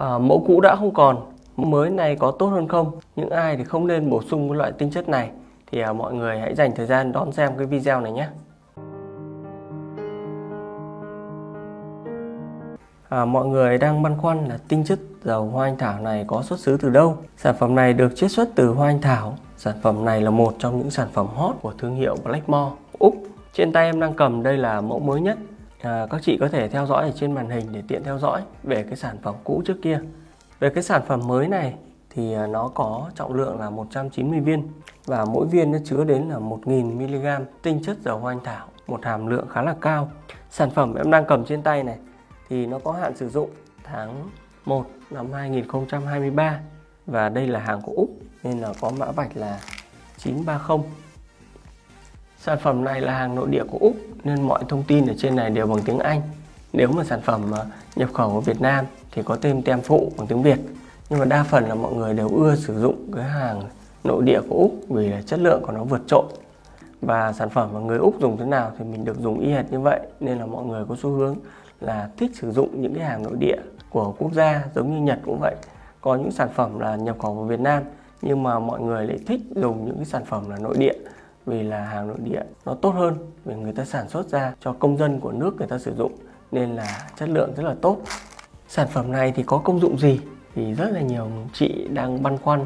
à, mẫu cũ đã không còn mới này có tốt hơn không? Những ai thì không nên bổ sung cái loại tinh chất này. Thì à, mọi người hãy dành thời gian đón xem cái video này nhé. À, mọi người đang băn khoăn là tinh chất dầu hoa anh thảo này có xuất xứ từ đâu? Sản phẩm này được chiết xuất từ hoa anh thảo. Sản phẩm này là một trong những sản phẩm hot của thương hiệu Blackmore. Úc Trên tay em đang cầm đây là mẫu mới nhất à, Các chị có thể theo dõi ở trên màn hình để tiện theo dõi về cái sản phẩm cũ trước kia. Về cái sản phẩm mới này thì à, nó có trọng lượng là 190 viên Và mỗi viên nó chứa đến là 1000mg tinh chất dầu hoa anh thảo Một hàm lượng khá là cao. Sản phẩm em đang cầm trên tay này thì nó có hạn sử dụng tháng 1 năm 2023 và đây là hàng của Úc nên là có mã vạch là 930 Sản phẩm này là hàng nội địa của Úc, nên mọi thông tin ở trên này đều bằng tiếng Anh. Nếu mà sản phẩm à, nhập khẩu ở Việt Nam thì có tên tem phụ bằng tiếng Việt. Nhưng mà đa phần là mọi người đều ưa sử dụng cái hàng nội địa của Úc vì là chất lượng của nó vượt trội. Và sản phẩm mà người Úc dùng thế nào thì mình được dùng y hệt như vậy, nên là mọi người có xu hướng là thích sử dụng những cái hàng nội địa của quốc gia giống như Nhật cũng vậy. Có những sản phẩm là nhập khẩu vào Việt Nam, nhưng mà mọi người lại thích dùng những cái sản phẩm là nội địa vì là hàng nội địa nó tốt hơn, vì người ta sản xuất ra cho công dân của nước người ta sử dụng nên là chất lượng rất là tốt. Sản phẩm này thì có công dụng gì? Thì rất là nhiều chị đang băn khoăn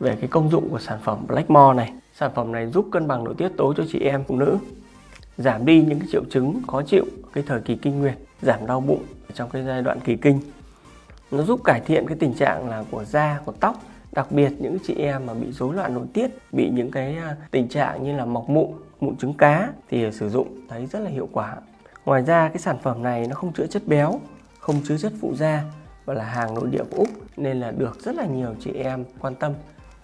về cái công dụng của sản phẩm Blackmore này. Sản phẩm này giúp cân bằng nội tiết tố cho chị em phụ nữ, giảm đi những cái triệu chứng khó chịu, cái thời kỳ kinh nguyệt, giảm đau bụng trong cái giai đoạn kỳ kinh. Nó giúp cải thiện cái tình trạng là của da, của tóc đặc biệt những chị em mà bị rối loạn nội tiết, bị những cái à, tình trạng như là mọc mụn mụn trứng cá thì sử dụng thấy rất là hiệu quả. Ngoài ra cái sản phẩm này nó không chữa chất béo, không chứa chất phụ da và là hàng nội địa của Úc nên là được rất là nhiều chị em quan tâm.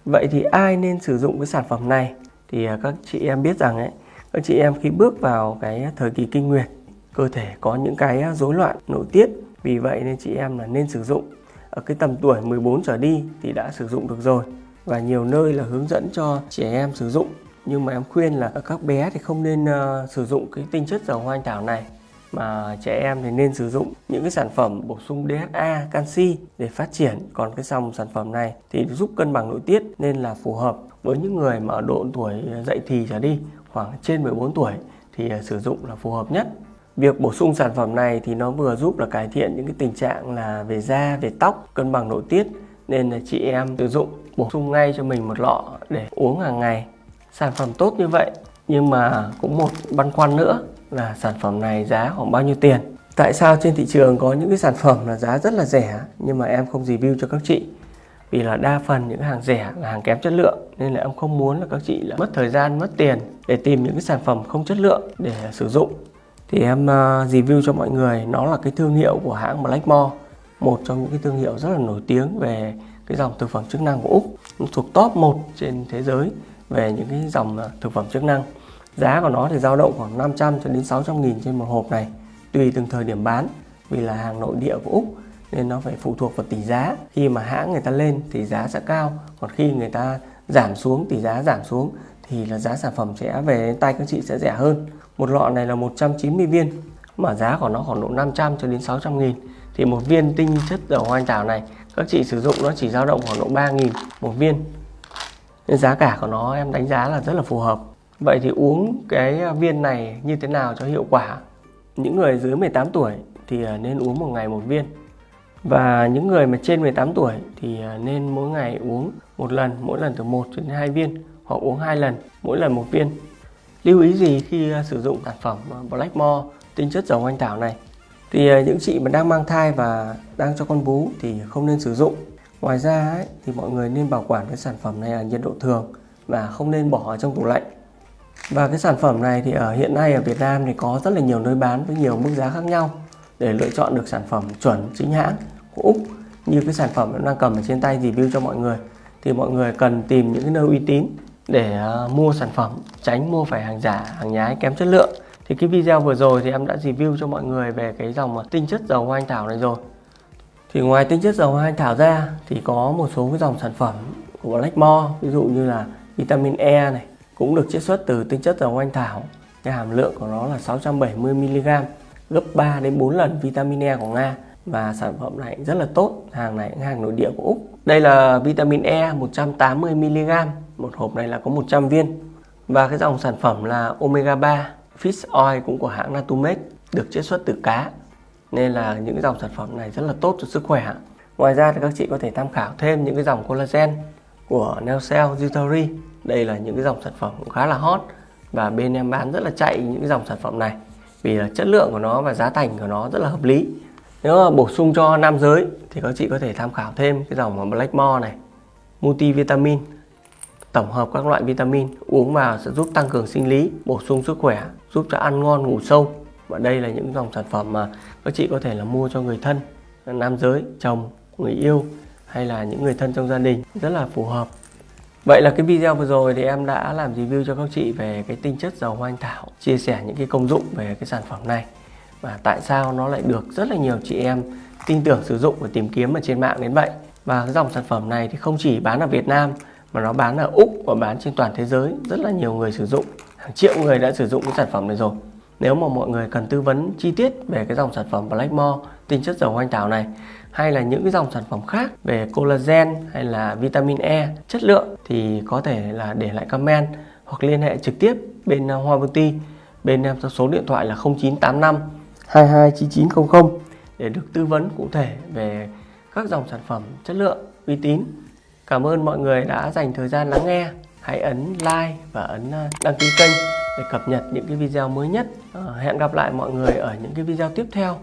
Vậy thì ai nên sử dụng cái sản phẩm này? Thì à, các chị em biết rằng ấy, các chị em khi bước vào cái thời kỳ kinh nguyệt, cơ thể có những cái à, rối loạn nội tiết, vì vậy nên chị em là nên sử dụng ở cái tầm tuổi 14 trở đi thì đã sử dụng được rồi. Và nhiều nơi là hướng dẫn cho trẻ em sử dụng. Nhưng mà em khuyên là các bé thì không nên uh, sử dụng cái tinh chất dầu hoa anh thảo này. Mà trẻ em thì nên sử dụng những cái sản phẩm bổ sung DHA, canxi để phát triển. Còn cái dòng sản phẩm này thì giúp cân bằng nội tiết nên là phù hợp với những người mà ở độ tuổi dậy thì trở đi khoảng trên 14 tuổi thì uh, sử dụng là phù hợp nhất. Việc bổ sung sản phẩm này thì nó vừa giúp là cải thiện những cái tình trạng là về da, về tóc, cân bằng nội tiết nên là chị em sử dụng bổ sung ngay cho mình một lọ để uống hàng ngày. Sản phẩm tốt như vậy nhưng mà cũng một băn khoăn nữa là sản phẩm này giá khoảng bao nhiêu tiền. Tại sao trên thị trường có những cái sản phẩm là giá rất là rẻ nhưng mà em không review cho các chị? Vì là đa phần những hàng rẻ là hàng kém chất lượng nên là em không muốn là các chị là mất thời gian, mất tiền để tìm những cái sản phẩm không chất lượng để sử dụng thì em ờ, review cho mọi người, nó là cái thương hiệu của hãng Blackmore, một trong những cái thương hiệu rất là nổi tiếng về cái dòng thực phẩm chức năng của Úc, thuộc top 1 trên thế giới về những cái dòng ờ, thực phẩm chức năng. Giá của nó thì dao động khoảng 500 cho đến 600 nghìn trên một hộp này, tùy từng thời điểm bán, vì là hàng nội địa của Úc, nên nó phải phụ thuộc vào tỷ giá. Khi mà hãng người ta lên thì giá sẽ cao, còn khi người ta giảm xuống tỷ giá giảm xuống thì là giá sản phẩm sẽ về tay các chị sẽ rẻ hơn. Một lọ này là 190 viên, mà giá của nó khoảng độ 500 cho đến 600 nghìn. Thì một viên tinh chất dầu hoa anh đào này, các chị sử dụng nó chỉ dao động khoảng độ 3 nghìn một viên. Nên giá cả của nó em đánh giá là rất là phù hợp. Vậy thì uống cái viên này như thế nào cho hiệu quả? Những người dưới 18 tuổi thì à, nên uống một ngày một viên. Và những người mà trên 18 tuổi thì à, nên mỗi ngày uống một lần, mỗi lần từ 1 đến 2 viên hoặc uống hai lần mỗi lần một viên. Lưu ý gì khi à, sử dụng sản phẩm à, Blackmore tinh chất dầu anh thảo này? Thì à, những chị mà đang mang thai và đang cho con bú thì không nên sử dụng. Ngoài ra ấy, thì mọi người nên bảo quản cái sản phẩm này ở nhiệt độ thường và không nên bỏ ở trong tủ lạnh. Và cái sản phẩm này thì ở hiện nay ở Việt Nam thì có rất là nhiều nơi bán với nhiều mức giá khác nhau để lựa chọn được sản phẩm chuẩn chính hãng của Úc như cái sản phẩm em đang cầm ở trên tay review cho mọi người thì mọi người cần tìm những cái nơi uy tín để ờ, mua sản phẩm, tránh mua phải hàng giả, hàng nhái kém chất lượng. Thì cái video vừa rồi thì em đã review cho mọi người về cái dòng ờ, tinh chất dầu hoa anh thảo này rồi. Thì ngoài tinh chất dầu hoa anh thảo ra thì có một số cái dòng sản phẩm của Blackmore ví dụ như là vitamin E này, cũng được chiết xuất từ tinh chất dầu hoa anh thảo. Cái hàm lượng của nó là 670mg gấp 3 đến 4 lần vitamin E của Nga. Và sản phẩm này rất là tốt, hàng này hàng nội địa của Úc. Đây là vitamin E 180mg một hộp này là có 100 viên. Và cái dòng sản phẩm là omega 3 fish oil cũng của hãng Natumed được chiết xuất từ cá. Nên là những cái dòng sản phẩm này rất là tốt cho sức khỏe ngoài ra thì các chị có thể tham khảo thêm những cái dòng collagen của Neocell Jutari đây là những cái dòng sản phẩm cũng khá là hot. Và bên em bán rất là chạy những cái dòng sản phẩm này. Vì là chất lượng của nó và giá thành của nó rất là hợp lý. Nếu mà bổ sung cho nam giới thì các chị có thể tham khảo thêm cái dòng Blackmore này, multivitamin tổng hợp các loại vitamin, uống vào sẽ giúp tăng cường sinh lý, bổ sung sức khỏe, giúp cho ăn ngon, ngủ sâu. Và đây là những dòng sản phẩm mà các chị có thể là mua cho người thân, nam giới, chồng, người yêu hay là những người thân trong gia đình. Rất là phù hợp. Vậy là cái video vừa rồi thì em đã làm review cho các chị về cái tinh chất dầu hoa anh thảo, chia sẻ những cái công dụng về cái sản phẩm này. Và tại sao nó lại được rất là nhiều chị em tin tưởng sử dụng và tìm kiếm ở trên mạng đến vậy. Và cái dòng sản phẩm này thì không chỉ bán ở Việt Nam mà nó bán ở Úc và bán trên toàn thế giới. Rất là nhiều người sử dụng. Hàng triệu người đã sử dụng cái sản phẩm này rồi. Nếu mà mọi người cần tư vấn chi tiết về cái dòng sản phẩm Blackmore tinh chất dầu hoa anh thảo này, hay là những cái dòng sản phẩm khác về collagen hay là vitamin E chất lượng, thì có thể là để lại comment hoặc liên hệ trực tiếp bên ờ, Hoa Beauty bên em số điện thoại là 0985 229900 để được tư vấn cụ thể về các dòng sản phẩm chất lượng uy tín. Cảm ơn mọi người đã dành thời gian lắng nghe. Hãy ấn like và ấn ờ, đăng ký kênh để cập nhật những cái video mới nhất. Ờ, hẹn gặp lại mọi người ở những cái video tiếp theo.